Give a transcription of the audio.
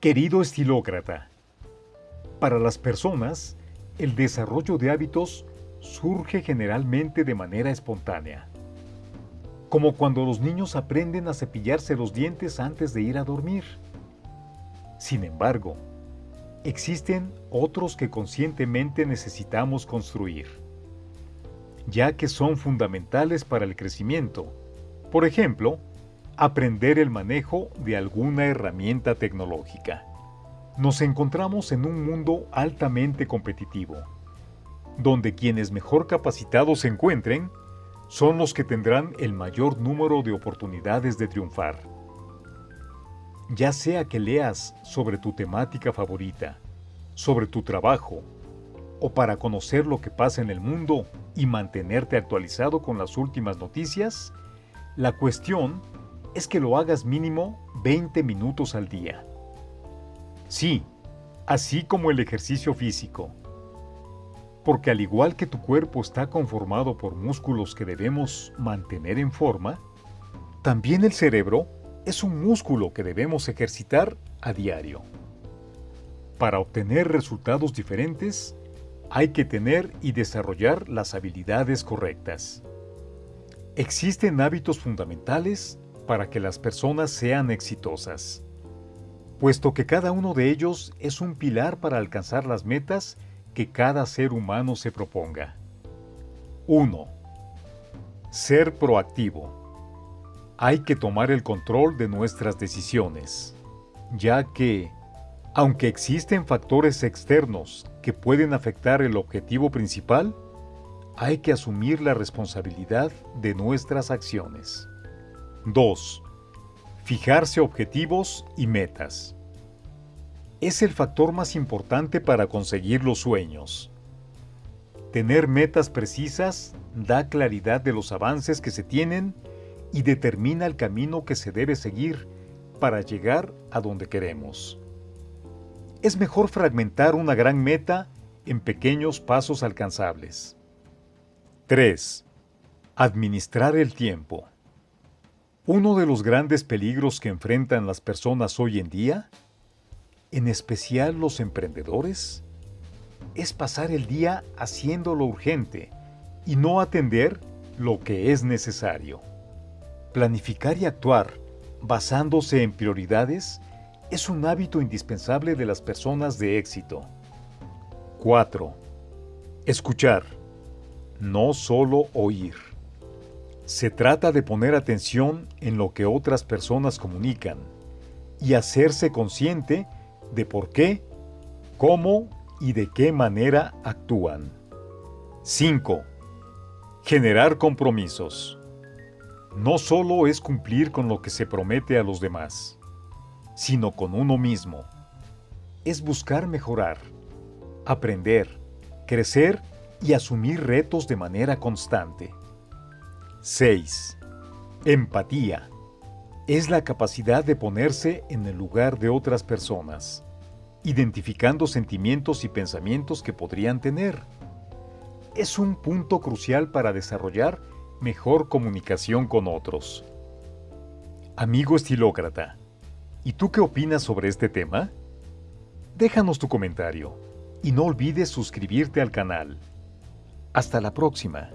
Querido estilócrata, para las personas, el desarrollo de hábitos surge generalmente de manera espontánea, como cuando los niños aprenden a cepillarse los dientes antes de ir a dormir. Sin embargo, existen otros que conscientemente necesitamos construir, ya que son fundamentales para el crecimiento. Por ejemplo, aprender el manejo de alguna herramienta tecnológica. Nos encontramos en un mundo altamente competitivo, donde quienes mejor capacitados se encuentren son los que tendrán el mayor número de oportunidades de triunfar. Ya sea que leas sobre tu temática favorita, sobre tu trabajo, o para conocer lo que pasa en el mundo y mantenerte actualizado con las últimas noticias, la cuestión es que lo hagas mínimo 20 minutos al día. Sí, así como el ejercicio físico. Porque al igual que tu cuerpo está conformado por músculos que debemos mantener en forma, también el cerebro es un músculo que debemos ejercitar a diario. Para obtener resultados diferentes, hay que tener y desarrollar las habilidades correctas. Existen hábitos fundamentales para que las personas sean exitosas, puesto que cada uno de ellos es un pilar para alcanzar las metas que cada ser humano se proponga. 1. Ser proactivo. Hay que tomar el control de nuestras decisiones, ya que, aunque existen factores externos que pueden afectar el objetivo principal, hay que asumir la responsabilidad de nuestras acciones. 2. Fijarse objetivos y metas. Es el factor más importante para conseguir los sueños. Tener metas precisas da claridad de los avances que se tienen y determina el camino que se debe seguir para llegar a donde queremos. Es mejor fragmentar una gran meta en pequeños pasos alcanzables. 3. Administrar el tiempo. Uno de los grandes peligros que enfrentan las personas hoy en día, en especial los emprendedores, es pasar el día haciendo lo urgente y no atender lo que es necesario. Planificar y actuar basándose en prioridades es un hábito indispensable de las personas de éxito. 4. Escuchar, no solo oír. Se trata de poner atención en lo que otras personas comunican y hacerse consciente de por qué, cómo y de qué manera actúan. 5. Generar compromisos. No solo es cumplir con lo que se promete a los demás, sino con uno mismo. Es buscar mejorar, aprender, crecer y asumir retos de manera constante. 6. Empatía. Es la capacidad de ponerse en el lugar de otras personas, identificando sentimientos y pensamientos que podrían tener. Es un punto crucial para desarrollar mejor comunicación con otros. Amigo estilócrata, ¿y tú qué opinas sobre este tema? Déjanos tu comentario y no olvides suscribirte al canal. Hasta la próxima.